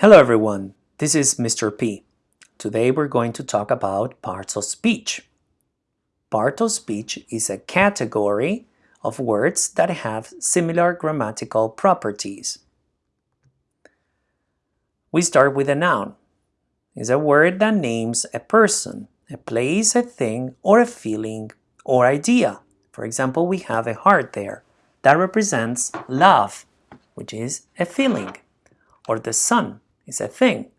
Hello everyone, this is Mr. P. Today we're going to talk about parts of speech. Part of speech is a category of words that have similar grammatical properties. We start with a noun. It's a word that names a person, a place, a thing, or a feeling or idea. For example, we have a heart there. That represents love, which is a feeling, or the sun is a thing.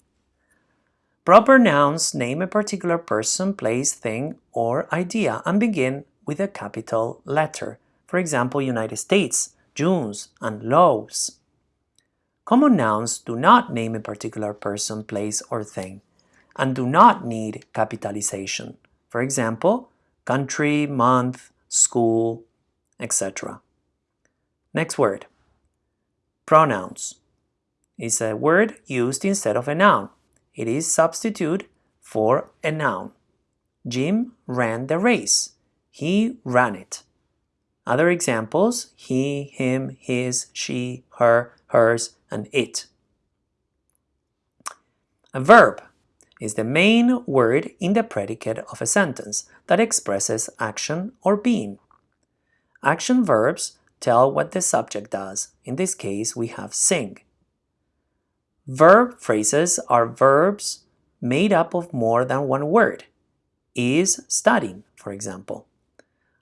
Proper nouns name a particular person, place, thing, or idea and begin with a capital letter. For example, United States, Junes, and Laos. Common nouns do not name a particular person, place, or thing and do not need capitalization. For example, country, month, school, etc. Next word. Pronouns is a word used instead of a noun. It is substitute for a noun. Jim ran the race. He ran it. Other examples, he, him, his, she, her, hers, and it. A verb is the main word in the predicate of a sentence that expresses action or being. Action verbs tell what the subject does. In this case, we have sing. Verb phrases are verbs made up of more than one word. Is studying, for example.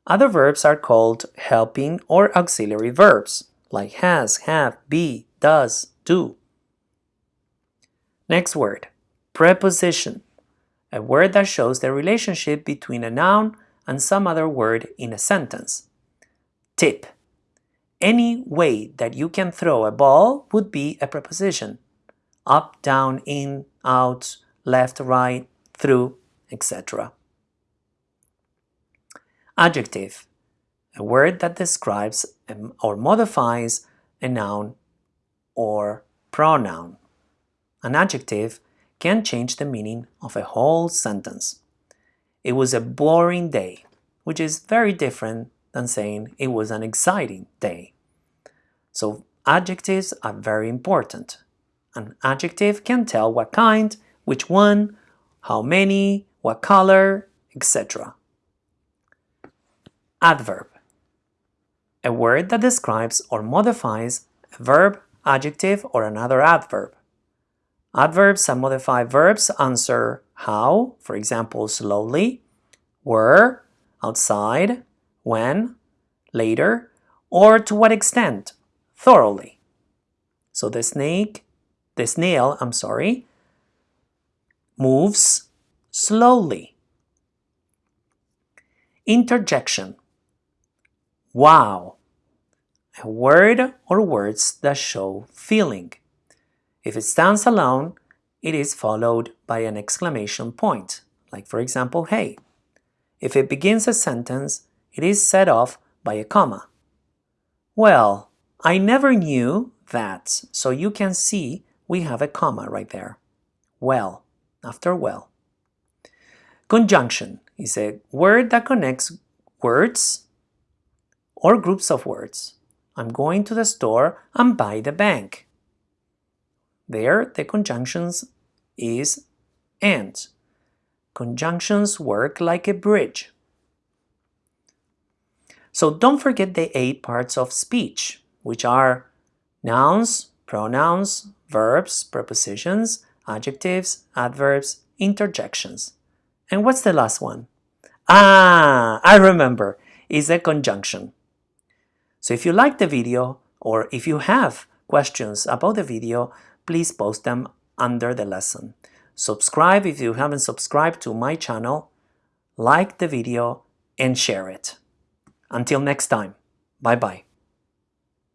Other verbs are called helping or auxiliary verbs, like has, have, be, does, do. Next word, preposition, a word that shows the relationship between a noun and some other word in a sentence. Tip, any way that you can throw a ball would be a preposition. Up, down, in, out, left, right, through, etc. Adjective, a word that describes um, or modifies a noun or pronoun. An adjective can change the meaning of a whole sentence. It was a boring day, which is very different than saying it was an exciting day. So adjectives are very important. An adjective can tell what kind, which one, how many, what color, etc. Adverb. A word that describes or modifies a verb, adjective, or another adverb. Adverbs and modified verbs answer how, for example, slowly, were, outside, when, later, or to what extent, thoroughly. So the snake, the nail, I'm sorry, moves slowly. Interjection. Wow. A word or words that show feeling. If it stands alone, it is followed by an exclamation point, like for example, hey. If it begins a sentence, it is set off by a comma. Well, I never knew that, so you can see we have a comma right there. Well, after well. Conjunction is a word that connects words or groups of words. I'm going to the store and buy the bank. There, the conjunctions is and. Conjunctions work like a bridge. So don't forget the eight parts of speech, which are nouns, pronouns, verbs, prepositions, adjectives, adverbs, interjections. And what's the last one? Ah, I remember, is a conjunction. So if you like the video, or if you have questions about the video, please post them under the lesson. Subscribe if you haven't subscribed to my channel, like the video and share it. Until next time, bye bye.